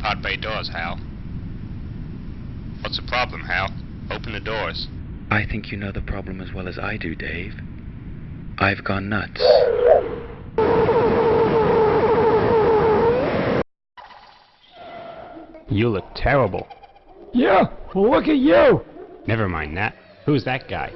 pod bay doors, Hal. What's the problem, Hal? Open the doors. I think you know the problem as well as I do, Dave. I've gone nuts. You look terrible. Yeah, well look at you! Never mind that. Who's that guy?